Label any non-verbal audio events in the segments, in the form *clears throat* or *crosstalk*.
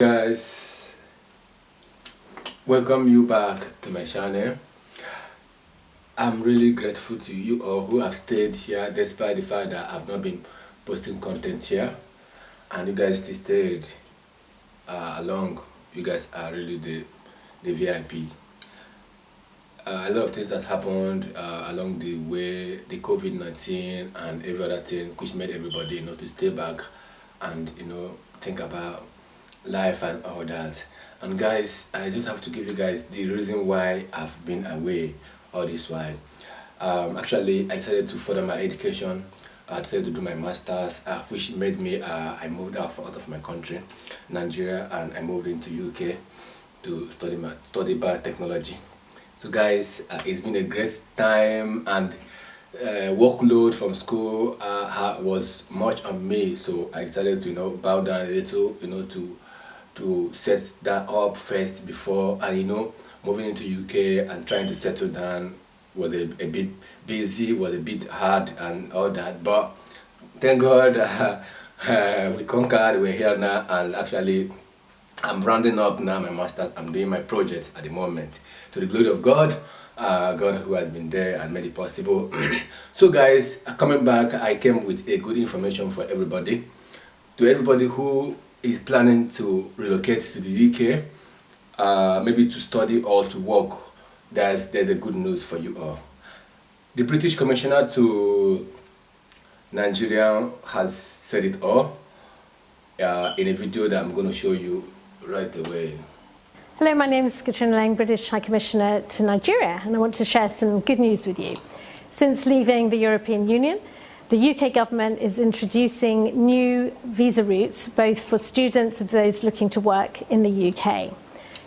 guys welcome you back to my channel. I'm really grateful to you all who have stayed here despite the fact that i've not been posting content here. And you guys still stayed uh, along. You guys are really the the vip uh, a lot of things that happened uh, along the way the covid-19 and every other thing which made everybody you know to stay back and you know think about life and all that. And guys i just have to give you guys the reason why i've been away all this while. Um, actually i decided to further my education. I decided to do my masters uh, which made me uh, i moved out, out of my country nigeria and i moved into uk to study my study biotechnology. So guys uh, it's been a great time and uh, workload from school uh, was much on me. So i decided to you know bow down a little you know to to set that up first before and you know moving into UK and trying to settle down was a, a bit busy was a bit hard and all that but thank God uh, *laughs* uh, we conquered we're here now and actually I'm rounding up now my master's. I'm doing my project at the moment. To the glory of God uh, God who has been there and made it possible. *clears throat* So guys coming back I came with a good information for everybody. To everybody who is planning to relocate to the UK, uh, maybe to study or to work, there's, there's a good news for you all. The British Commissioner to Nigeria has said it all uh, in a video that I'm going to show you right away. Hello, my name is Catriona Laing, British High Commissioner to Nigeria, and I want to share some good news with you. Since leaving the European Union, the UK government is introducing new visa routes, both for students and those looking to work in the UK.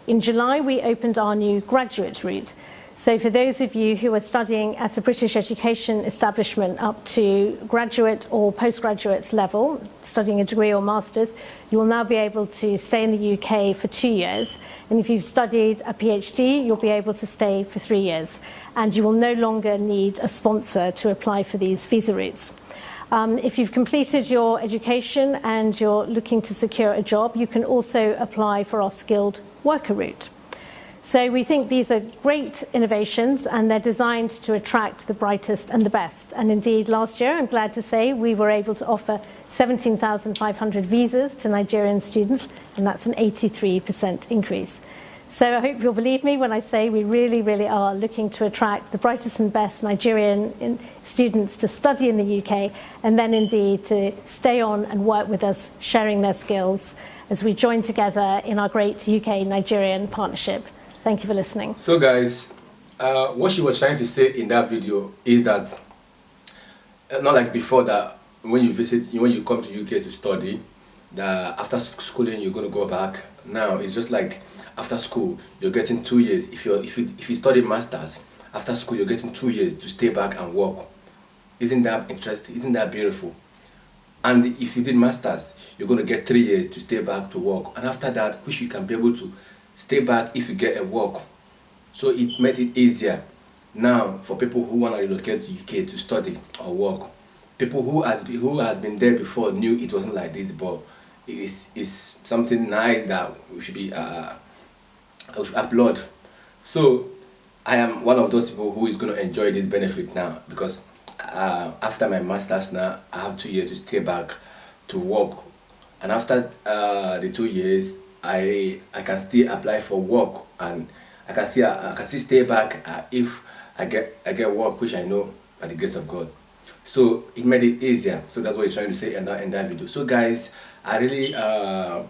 In July, we opened our new graduate route. So for those of you who are studying at a British education establishment up to graduate or postgraduate level, studying a degree or master's, you will now be able to stay in the UK for two years. And if you've studied a PhD, you'll be able to stay for three years and you will no longer need a sponsor to apply for these visa routes. Um, if you've completed your education and you're looking to secure a job, you can also apply for our skilled worker route. So we think these are great innovations and they're designed to attract the brightest and the best. And indeed, last year, I'm glad to say, we were able to offer 17,500 visas to Nigerian students, and that's an 83% increase. So I hope you'll believe me when I say we really, really are looking to attract the brightest and best Nigerian students to study in the UK and then indeed to stay on and work with us, sharing their skills as we join together in our great UK-Nigerian partnership. Thank you for listening. So guys, uh, what she was trying to say in that video is that, uh, not like before that, when you visit, when you come to UK to study, that after schooling you're going to go back. Now it's just like after school you're getting two years if you if you if you study masters after school you're getting two years to stay back and work isn't that interesting isn't that beautiful and if you did masters you're going to get three years to stay back to work and after that which you can be able to stay back if you get a work. So it made it easier. Now for people who want to relocate to UK to study or work people who has been, who has been there before knew it wasn't like this but it's, it's something nice that we should be uh, I should applaud. So I am one of those people who is going to enjoy this benefit now because uh, after my master's now I have two years to stay back to work. And after uh, the two years I I can still apply for work and I can still I can still stay back uh, if I get I get work which I know by the grace of God. So it made it easier. So that's what you're trying to say in that in that video. So guys I really uh,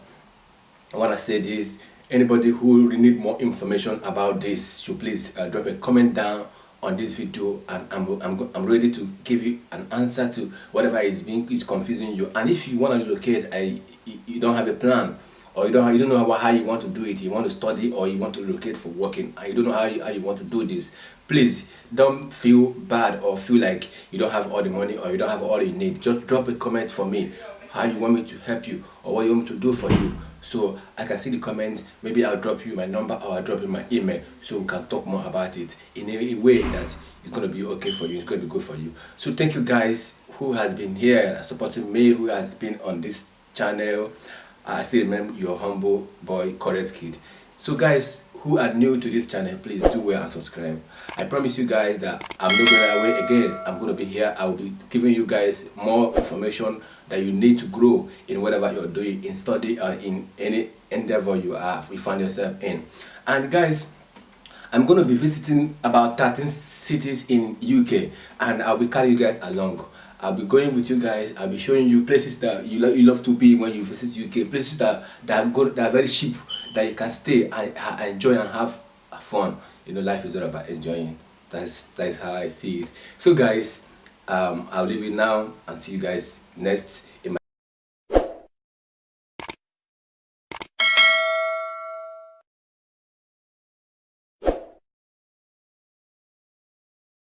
want to say this. Anybody who need more information about this should please uh, drop a comment down on this video and I'm, I'm, I'm ready to give you an answer to whatever is being is confusing you. And if you want to relocate I, you don't have a plan or you don't you don't know how, how you want to do it. You want to study or you want to relocate for working. And you don't know how you, how you want to do this. Please don't feel bad or feel like you don't have all the money or you don't have all you need. Just drop a comment for me. How you want me to help you or what you want me to do for you. So I can see the comments maybe I'll drop you my number or I'll drop you my email so we can talk more about it in a way that it's going to be okay for you. It's going to be good for you. So thank you guys who has been here supporting me who has been on this channel I still remember your humble boy, correct kid. So guys who are new to this channel, please do well and subscribe. I promise you guys that I'm not going away again. I'm going to be here. I will be giving you guys more information that you need to grow in whatever you're doing, in study or in any endeavor you are, you find yourself in. And guys, I'm going to be visiting about 13 cities in UK and I'll be carrying you guys along. I'll be going with you guys. I'll be showing you places that you, you love to be when you visit UK. Places that, that, are, good, that are very cheap, that you can stay and, and enjoy and have fun. You know, life is all about enjoying. That's, that's how I see it. So guys, um, I'll leave it now and see you guys next